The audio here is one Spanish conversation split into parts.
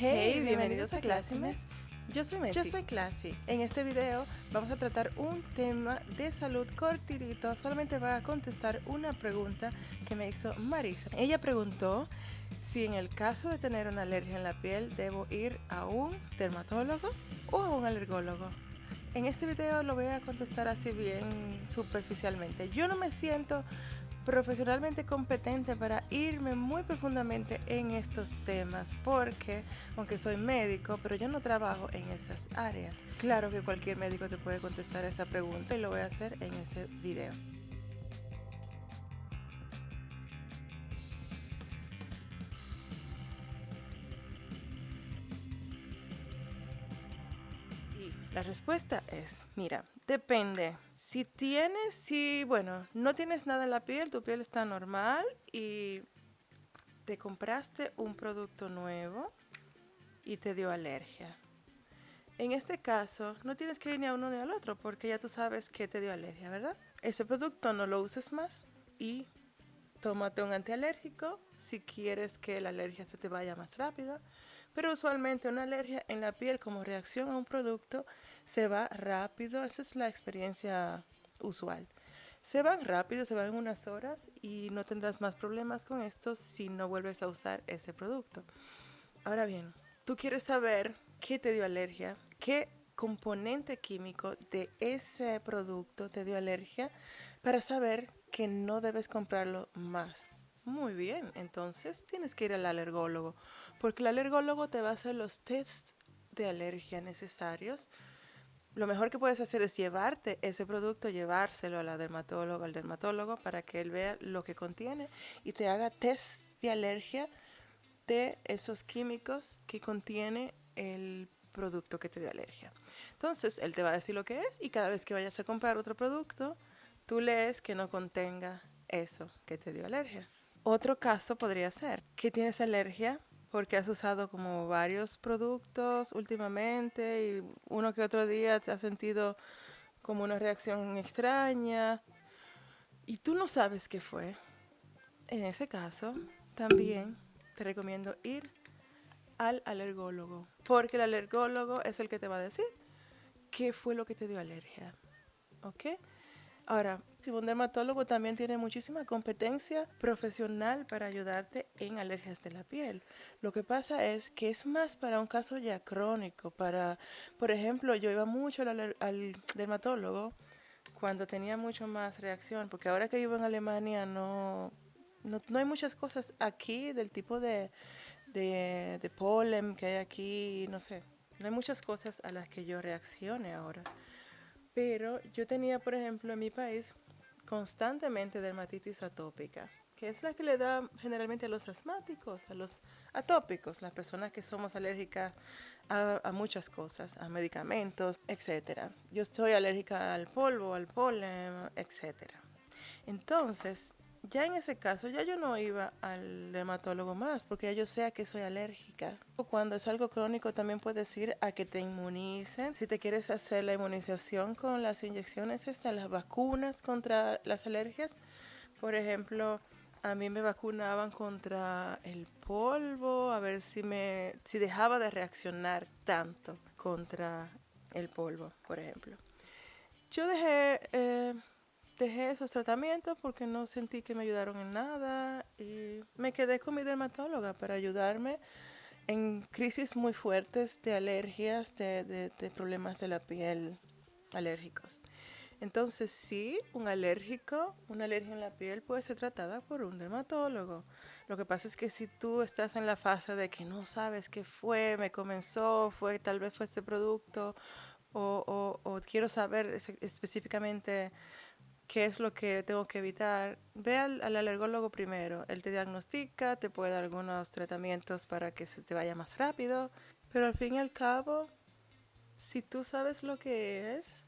Hey, bienvenidos a Clásimes. Yo soy Messi. Yo soy Classy. En este video vamos a tratar un tema de salud cortito. Solamente va a contestar una pregunta que me hizo Marisa. Ella preguntó si en el caso de tener una alergia en la piel debo ir a un dermatólogo o a un alergólogo. En este video lo voy a contestar así bien superficialmente. Yo no me siento profesionalmente competente para irme muy profundamente en estos temas porque aunque soy médico pero yo no trabajo en esas áreas claro que cualquier médico te puede contestar esa pregunta y lo voy a hacer en este video La respuesta es, mira, depende. Si tienes, si, bueno, no tienes nada en la piel, tu piel está normal y te compraste un producto nuevo y te dio alergia. En este caso, no tienes que ir ni a uno ni al otro porque ya tú sabes que te dio alergia, ¿verdad? Ese producto no lo uses más y tómate un antialérgico si quieres que la alergia se te vaya más rápido. Pero usualmente una alergia en la piel como reacción a un producto se va rápido. Esa es la experiencia usual. Se van rápido, se van en unas horas y no tendrás más problemas con esto si no vuelves a usar ese producto. Ahora bien, tú quieres saber qué te dio alergia, qué componente químico de ese producto te dio alergia para saber que no debes comprarlo más. Muy bien, entonces tienes que ir al alergólogo, porque el alergólogo te va a hacer los tests de alergia necesarios. Lo mejor que puedes hacer es llevarte ese producto, llevárselo a la dermatóloga, al dermatólogo, para que él vea lo que contiene y te haga test de alergia de esos químicos que contiene el producto que te dio alergia. Entonces, él te va a decir lo que es y cada vez que vayas a comprar otro producto, tú lees que no contenga eso que te dio alergia. Otro caso podría ser que tienes alergia porque has usado como varios productos últimamente y uno que otro día te has sentido como una reacción extraña y tú no sabes qué fue. En ese caso, también te recomiendo ir al alergólogo, porque el alergólogo es el que te va a decir qué fue lo que te dio alergia. ¿Ok? Ahora, un dermatólogo también tiene muchísima competencia profesional para ayudarte en alergias de la piel. Lo que pasa es que es más para un caso ya crónico, para, por ejemplo, yo iba mucho al, dermatólogo cuando tenía mucho más reacción, porque ahora que vivo en Alemania no, no, hay muchas cosas aquí del tipo de, de, de polen que hay aquí, no sé, no hay muchas cosas a las que yo reaccione ahora. Pero yo tenía, por ejemplo, en mi país constantemente dermatitis atópica, que es la que le da generalmente a los asmáticos, a los atópicos, las personas que somos alérgicas a, a muchas cosas, a medicamentos, etc. Yo soy alérgica al polvo, al polen, etc. Entonces, ya en ese caso, ya yo no iba al dermatólogo más, porque ya yo sé que soy alérgica. Cuando es algo crónico, también puedes ir a que te inmunicen. Si te quieres hacer la inmunización con las inyecciones, están las vacunas contra las alergias. Por ejemplo, a mí me vacunaban contra el polvo, a ver si me si dejaba de reaccionar tanto contra el polvo, por ejemplo. Yo dejé eh, dejé esos tratamientos porque no sentí que me ayudaron en nada y me quedé con mi dermatóloga para ayudarme en crisis muy fuertes de alergias, de, problemas de la piel alérgicos. Entonces sí, un alérgico, una alergia en la piel puede ser tratada por un dermatólogo. Lo que pasa es que si tú estás en la fase de que no sabes qué fue, me comenzó, fue tal vez fue este producto, o, o quiero saber específicamente qué es lo que tengo que evitar, ve al, alergólogo primero. Él te diagnostica, te puede dar algunos tratamientos para que se te vaya más rápido, pero al fin y al cabo, si tú sabes lo que es,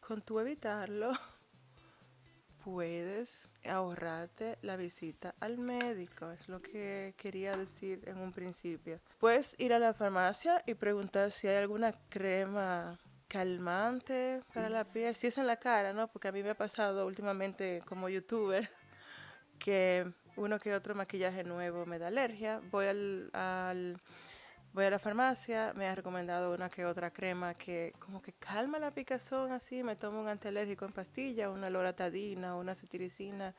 con tu evitarlo, puedes ahorrarte la visita al médico. Es lo que quería decir en un principio. Puedes ir a la farmacia y preguntar si hay alguna crema calmante para la piel, si es en la cara, ¿no? Porque a mí me ha pasado últimamente como youtuber que uno que otro maquillaje nuevo me da alergia. Voy al, voy a la farmacia, me ha recomendado una que otra crema que como que calma la picazón así, me tomo un antialérgico en pastilla, una loratadina, una cetiricina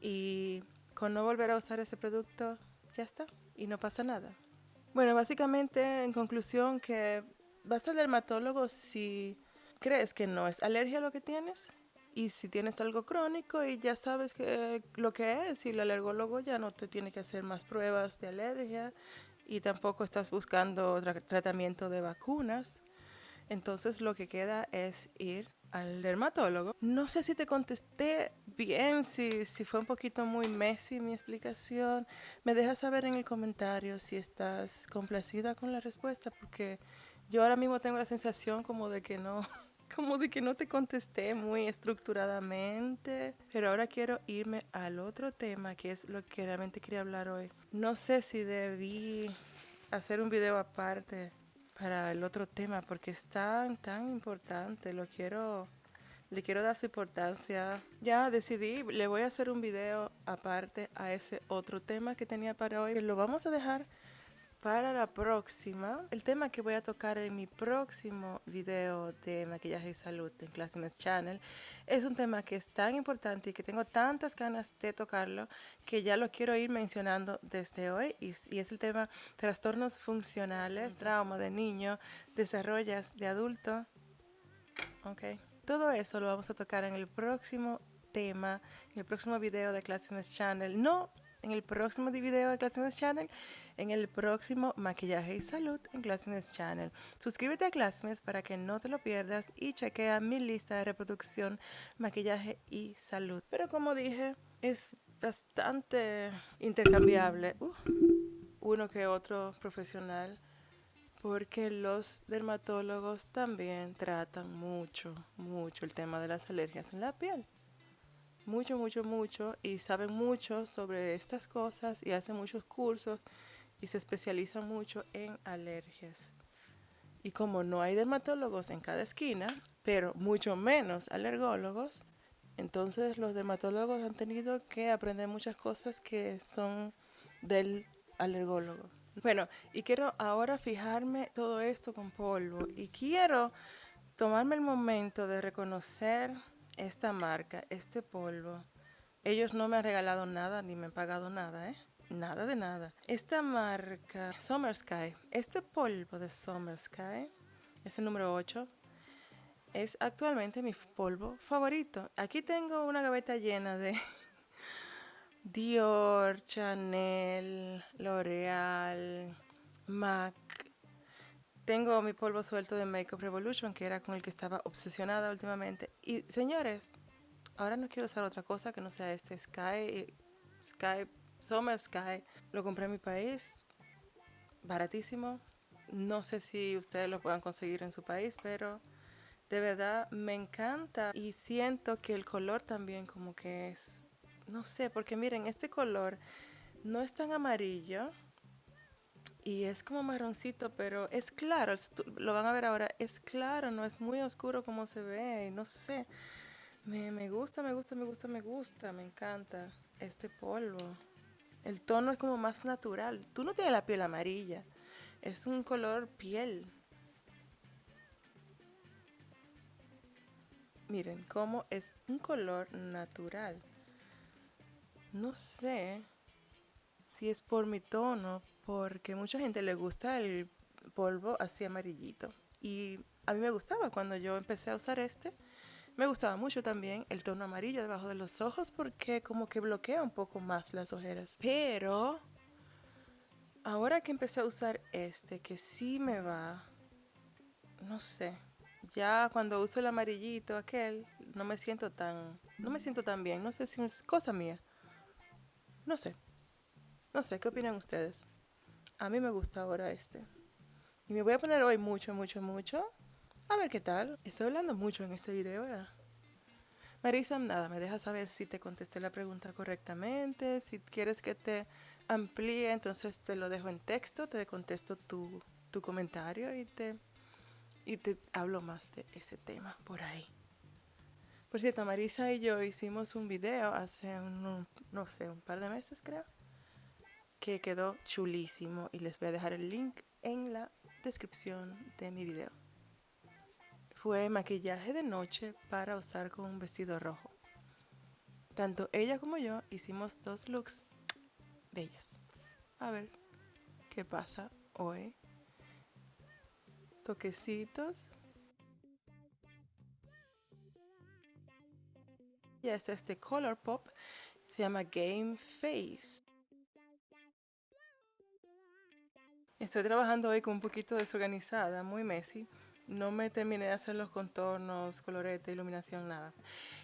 y con no volver a usar ese producto ya está y no pasa nada. Bueno, básicamente en conclusión que vas al dermatólogo si crees que no es alergia lo que tienes y si tienes algo crónico y ya sabes que, lo que es y el alergólogo ya no te tiene que hacer más pruebas de alergia y tampoco estás buscando tratamiento de vacunas, entonces lo que queda es ir al dermatólogo. No sé si te contesté bien, si, si fue un poquito muy messy mi explicación. Me dejas saber en el comentario si estás complacida con la respuesta, porque yo ahora mismo tengo la sensación como de que no, como de que no te contesté muy estructuradamente, pero ahora quiero irme al otro tema, que es lo que realmente quería hablar hoy. No sé si debí hacer un video aparte para el otro tema, porque es tan, tan importante, lo quiero, le quiero dar su importancia. Ya decidí, le voy a hacer un video aparte a ese otro tema que tenía para hoy, lo vamos a dejar para la próxima, el tema que voy a tocar en mi próximo video de maquillaje y salud en Classiness Channel es un tema que es tan importante y que tengo tantas ganas de tocarlo que ya lo quiero ir mencionando desde hoy y, es el tema trastornos funcionales, trauma de niño, desarrollas de adulto. Ok, todo eso lo vamos a tocar en el próximo tema, en el próximo video de Classiness Channel. No en el próximo video de Classness Channel, en el próximo Maquillaje y Salud en Classness Channel. Suscríbete a Classness para que no te lo pierdas y chequea mi lista de reproducción Maquillaje y Salud. Pero como dije, es bastante intercambiable uh, uno que otro profesional porque los dermatólogos también tratan mucho, mucho el tema de las alergias en la piel mucho, mucho, mucho y saben mucho sobre estas cosas y hacen muchos cursos y se especializan mucho en alergias. Y como no hay dermatólogos en cada esquina, pero mucho menos alergólogos, entonces los dermatólogos han tenido que aprender muchas cosas que son del alergólogo. Bueno, y quiero ahora fijarme todo esto con polvo y quiero tomarme el momento de reconocer esta marca, este polvo, ellos no me han regalado nada ni me han pagado nada, ¿eh? Nada de nada. Esta marca, Summer Sky, este polvo de Summer Sky, es el número 8, es actualmente mi polvo favorito. Aquí tengo una gaveta llena de Dior, Chanel, L'Oreal, MAC, tengo mi polvo suelto de Makeup Revolution, que era con el que estaba obsesionada últimamente. Y señores, ahora no quiero usar otra cosa que no sea este Sky, Sky, Summer Sky. Lo compré en mi país, baratísimo. No sé si ustedes lo puedan conseguir en su país, pero de verdad me encanta y siento que el color también como que es, no sé, porque miren, este color no es tan amarillo, y es como marroncito, pero es claro, lo van a ver ahora, es claro, no es muy oscuro como se ve, no sé. Me, me gusta, me gusta, me gusta, me gusta, me encanta este polvo. El tono es como más natural. Tú no tienes la piel amarilla, es un color piel. Miren cómo es un color natural. No sé si es por mi tono, porque mucha gente le gusta el polvo así amarillito. Y a mí me gustaba cuando yo empecé a usar este. Me gustaba mucho también el tono amarillo debajo de los ojos porque como que bloquea un poco más las ojeras. Pero ahora que empecé a usar este, que sí me va, no sé, ya cuando uso el amarillito aquel, no me siento tan, no me siento tan bien. No sé si es cosa mía. No sé. No sé, ¿qué opinan ustedes? A mí me gusta ahora este. Y me voy a poner hoy mucho, mucho, mucho. A ver qué tal. Estoy hablando mucho en este video, ¿verdad? Marisa, nada, me deja saber si te contesté la pregunta correctamente. Si quieres que te amplíe, entonces te lo dejo en texto, te contesto tu, tu comentario y te, y te hablo más de ese tema por ahí. Por cierto, Marisa y yo hicimos un video hace un, no sé, un par de meses creo que quedó chulísimo y les voy a dejar el link en la descripción de mi video. Fue maquillaje de noche para usar con un vestido rojo. Tanto ella como yo hicimos dos looks bellos. A ver qué pasa hoy. Toquecitos. Y este es este Color Pop. Se llama Game Face. Estoy trabajando hoy con un poquito desorganizada, muy messy. No me terminé de hacer los contornos, colorete, iluminación, nada.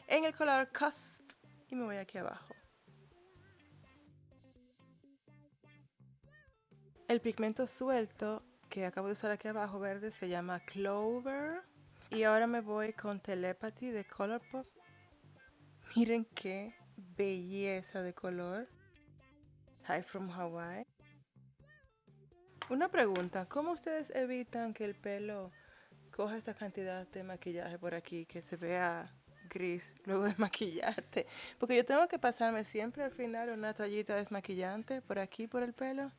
En el color Cusp y me voy aquí abajo. El pigmento suelto que acabo de usar aquí abajo verde se llama Clover. Y ahora me voy con Telepathy de Colourpop. Miren qué belleza de color. Hi from Hawaii. Una pregunta, ¿cómo ustedes evitan que el pelo coja esta cantidad de maquillaje por aquí, que se vea gris luego de maquillarte? Porque yo tengo que pasarme siempre al final una toallita desmaquillante por aquí, por el pelo.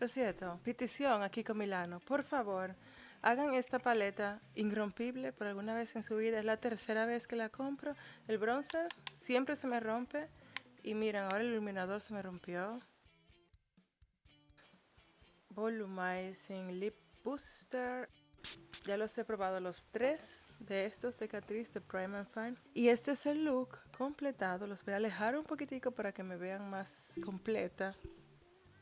Lo cierto, petición aquí con Milano, por favor, hagan esta paleta irrompible por alguna vez en su vida. Es la tercera vez que la compro. El bronzer siempre se me rompe. Y miren, ahora el iluminador se me rompió. Volumizing Lip Booster. Ya los he probado los tres de estos de Catrice de Prime and Fine. Y este es el look completado. Los voy a alejar un poquitico para que me vean más completa.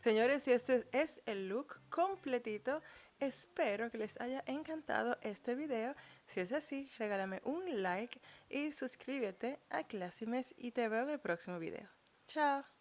Señores, y este es el look completito. Espero que les haya encantado este video. Si es así, regálame un like y suscríbete a Classimes y te veo en el próximo video. Chao.